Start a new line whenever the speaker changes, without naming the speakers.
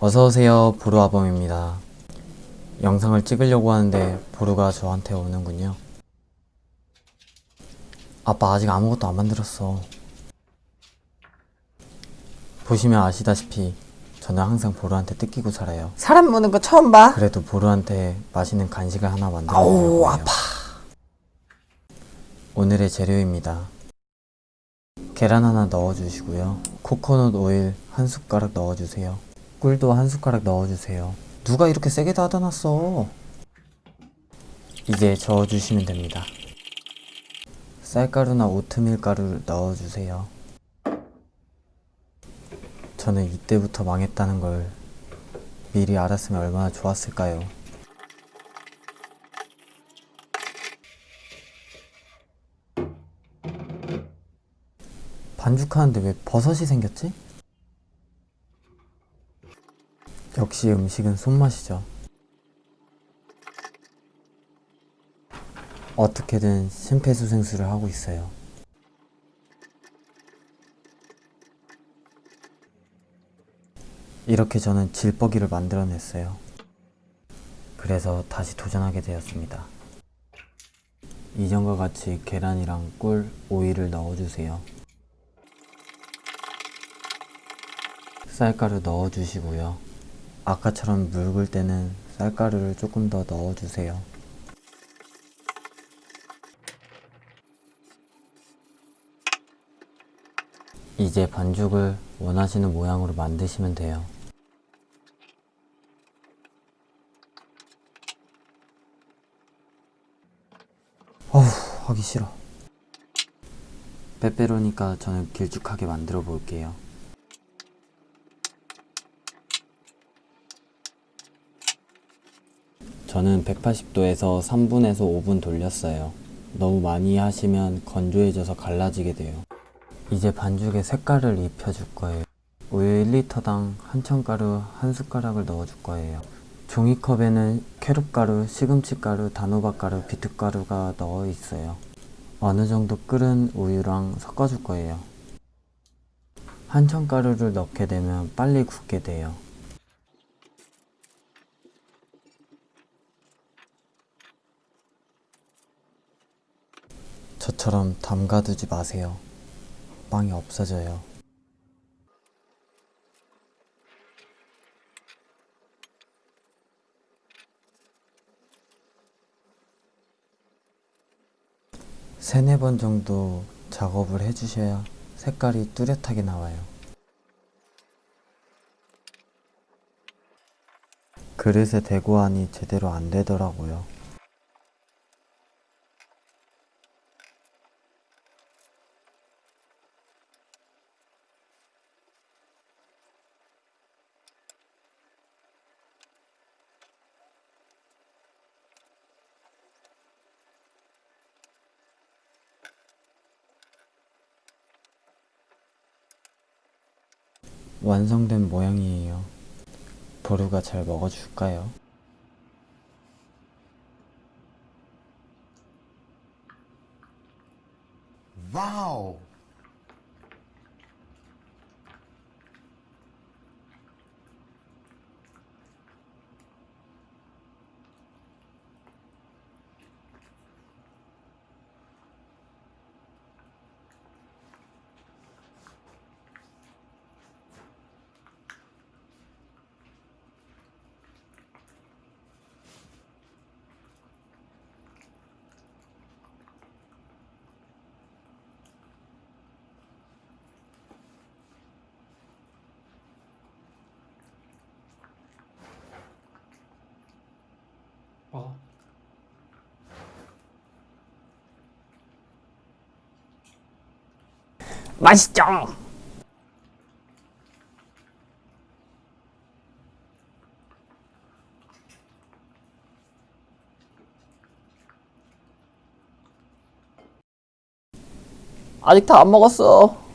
어서오세요 보루아범입니다. 영상을 찍으려고 하는데 보루가 저한테 오는군요. 아빠 아직 아무것도 안 만들었어. 보시면 아시다시피 저는 항상 보루한테 뜯기고 살아요.
사람 무는 거 처음 봐.
그래도 보루한테 맛있는 간식을 하나 만들어
아우,
먹을 거예요.
아파.
오늘의 재료입니다. 계란 하나 넣어주시고요. 코코넛 오일 한 숟가락 넣어주세요 꿀도 한 숟가락 넣어주세요. 누가 이렇게 세게 닫아 놨어? 이제 저어주시면 됩니다. 쌀가루나 오트밀 가루를 넣어주세요. 저는 이때부터 망했다는 걸 미리 알았으면 얼마나 좋았을까요? 반죽하는데 왜 버섯이 생겼지? 역시 음식은 손맛이죠. 어떻게든 심폐소생술을 하고 있어요. 이렇게 저는 질퍽이를 만들어냈어요. 그래서 다시 도전하게 되었습니다. 이전과 같이 계란이랑 꿀, 오이를 넣어주세요. 쌀가루 넣어주시고요. 아까처럼 묽을 때는 쌀가루를 조금 더 넣어주세요. 이제 반죽을 원하시는 모양으로 만드시면 돼요. 어후, 하기 싫어. 빼빼로니까 저는 길쭉하게 만들어 볼게요. 저는 180도에서 3분에서 5분 돌렸어요. 너무 많이 하시면 건조해져서 갈라지게 돼요. 이제 반죽에 색깔을 입혀줄 거예요. 우유 1리터당 한천가루 한 숟가락을 넣어줄 거예요. 종이컵에는 캐럿가루, 시금치가루, 단호박가루, 비트가루가 넣어 있어요. 어느 정도 끓은 우유랑 섞어줄 거예요. 한천가루를 넣게 되면 빨리 굳게 돼요. 저처럼 담가두지 마세요. 빵이 없어져요. 세네 번 정도 작업을 해주셔야 색깔이 뚜렷하게 나와요. 그릇에 대고 하니 제대로 안 되더라고요. 완성된 모양이에요. 보루가 잘 먹어줄까요?
와우.
맛있죠? 아직 다 안 먹었어.